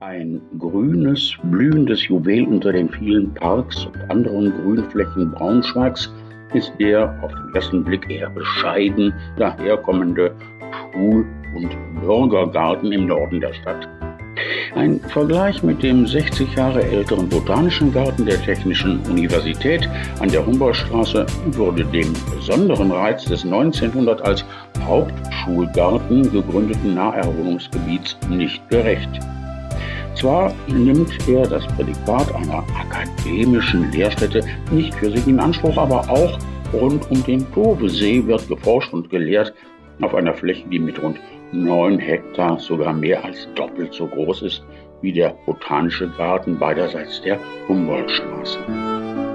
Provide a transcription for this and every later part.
Ein grünes, blühendes Juwel unter den vielen Parks und anderen Grünflächen Braunschweigs ist der auf den ersten Blick eher bescheiden daherkommende Schul- und Bürgergarten im Norden der Stadt. Ein Vergleich mit dem 60 Jahre älteren Botanischen Garten der Technischen Universität an der Humboldtstraße würde dem besonderen Reiz des 1900 als Hauptschulgarten gegründeten Naherholungsgebiets nicht gerecht. Zwar nimmt er das Prädikat einer akademischen Lehrstätte nicht für sich in Anspruch, aber auch rund um den Dovesee wird geforscht und gelehrt auf einer Fläche, die mit rund 9 Hektar sogar mehr als doppelt so groß ist wie der Botanische Garten beiderseits der Humboldtstraße.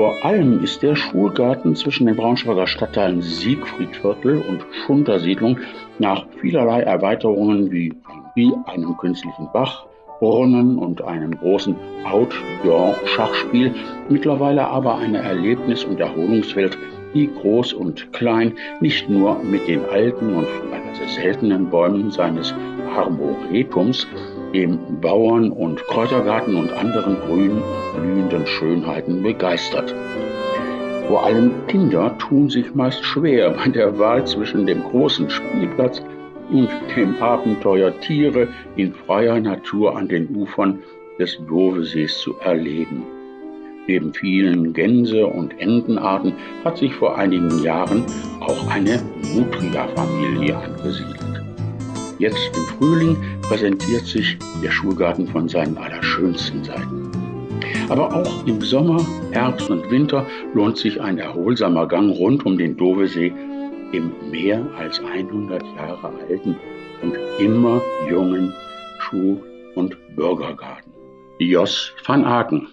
Vor allem ist der Schulgarten zwischen den Braunschweiger Stadtteilen Siegfriedviertel und Schuntersiedlung nach vielerlei Erweiterungen wie, wie einem künstlichen Bach, Brunnen und einem großen Outdoor-Schachspiel, mittlerweile aber eine Erlebnis- und Erholungswelt, die groß und klein nicht nur mit den alten und teilweise seltenen Bäumen seines Arboretums, dem Bauern- und Kräutergarten und anderen und blühenden Schönheiten begeistert. Vor allem Kinder tun sich meist schwer bei der Wahl zwischen dem großen Spielplatz und dem Abenteuer Tiere in freier Natur an den Ufern des Dovesees zu erleben. Neben vielen Gänse- und Entenarten hat sich vor einigen Jahren auch eine Nutria-Familie angesiedelt. Jetzt im Frühling präsentiert sich der Schulgarten von seinen allerschönsten Seiten. Aber auch im Sommer, Herbst und Winter lohnt sich ein erholsamer Gang rund um den Dovesee im mehr als 100 Jahre alten und immer jungen Schul- und Bürgergarten. Jos van Aken